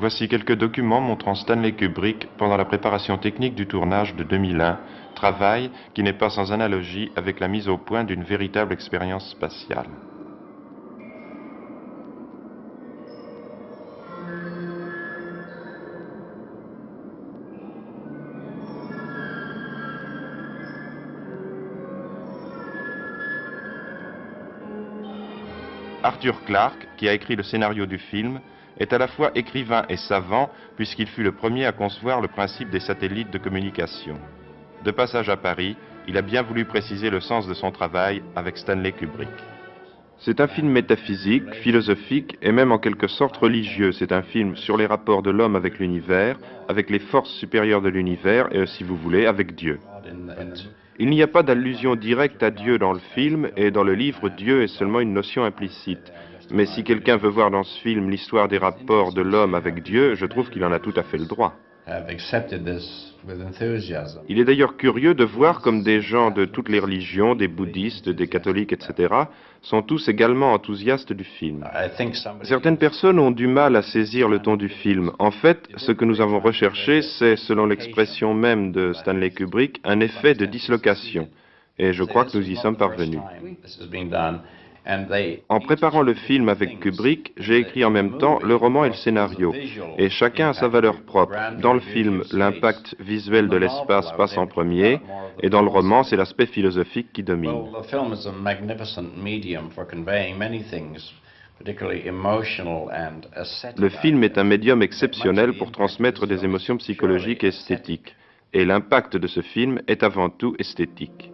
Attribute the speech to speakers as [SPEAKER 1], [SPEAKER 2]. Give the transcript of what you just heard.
[SPEAKER 1] Voici quelques documents montrant Stanley Kubrick pendant la préparation technique du tournage de 2001, travail qui n'est pas sans analogie avec la mise au point d'une véritable expérience spatiale. Arthur Clarke, qui a écrit le scénario du film, est à la fois écrivain et savant puisqu'il fut le premier à concevoir le principe des satellites de communication. De passage à Paris, il a bien voulu préciser le sens de son travail avec Stanley Kubrick. C'est un film métaphysique, philosophique et même en quelque sorte religieux. C'est un film sur les rapports de l'homme avec l'univers, avec les forces supérieures de l'univers et, si vous voulez, avec Dieu. Il n'y a pas d'allusion directe à Dieu dans le film et dans le livre, Dieu est seulement une notion implicite. Mais si quelqu'un veut voir dans ce film l'histoire des rapports de l'homme avec Dieu, je trouve qu'il en a tout à fait le droit. Il est d'ailleurs curieux de voir comme des gens de toutes les religions, des bouddhistes, des catholiques, etc., sont tous également enthousiastes du film. Certaines personnes ont du mal à saisir le ton du film. En fait, ce que nous avons recherché, c'est, selon l'expression même de Stanley Kubrick, un effet de dislocation. Et je crois que nous y sommes parvenus. En préparant le film avec Kubrick, j'ai écrit en même temps le roman et le scénario, et chacun a sa valeur propre. Dans le film, l'impact visuel de l'espace passe en premier, et dans le roman, c'est l'aspect philosophique qui domine. Le film est un médium exceptionnel pour transmettre des émotions psychologiques et esthétiques, et l'impact de ce film est avant tout esthétique.